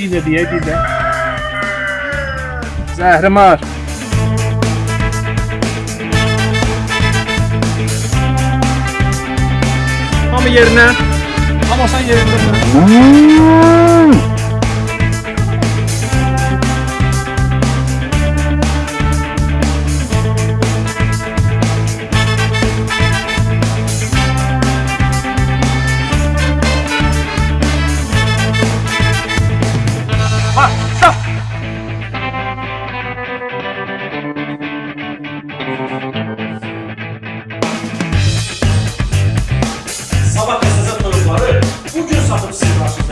Diye bir de. Zəhrimar. Hamı yerinə. Amma sən yerində. Awesome, Sam.